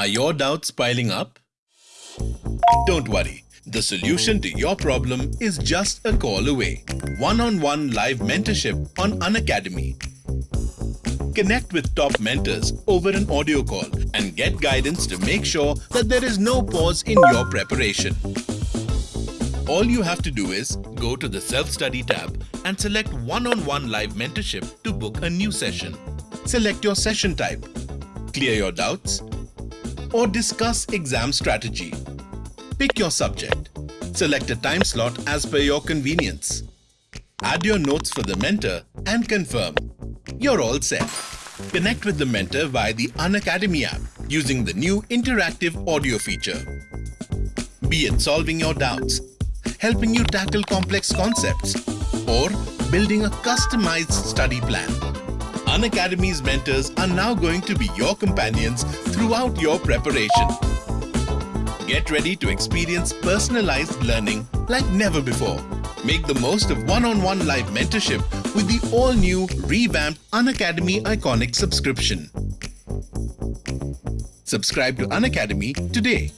Are your doubts piling up? Don't worry. The solution to your problem is just a call away. One-on-one live mentorship on Unacademy. Connect with top mentors over an audio call and get guidance to make sure that there is no pause in your preparation. All you have to do is go to the Self-Study tab and select One-on-One Live Mentorship to book a new session. Select your session type, clear your doubts, or discuss exam strategy. Pick your subject. Select a time slot as per your convenience. Add your notes for the mentor and confirm. You're all set. Connect with the mentor via the Unacademy app using the new interactive audio feature. Be it solving your doubts, helping you tackle complex concepts, or building a customized study plan. Unacademy's mentors are now going to be your companions throughout your preparation. Get ready to experience personalized learning like never before. Make the most of one-on-one -on -one live mentorship with the all-new revamped Unacademy Iconic subscription. Subscribe to Unacademy today.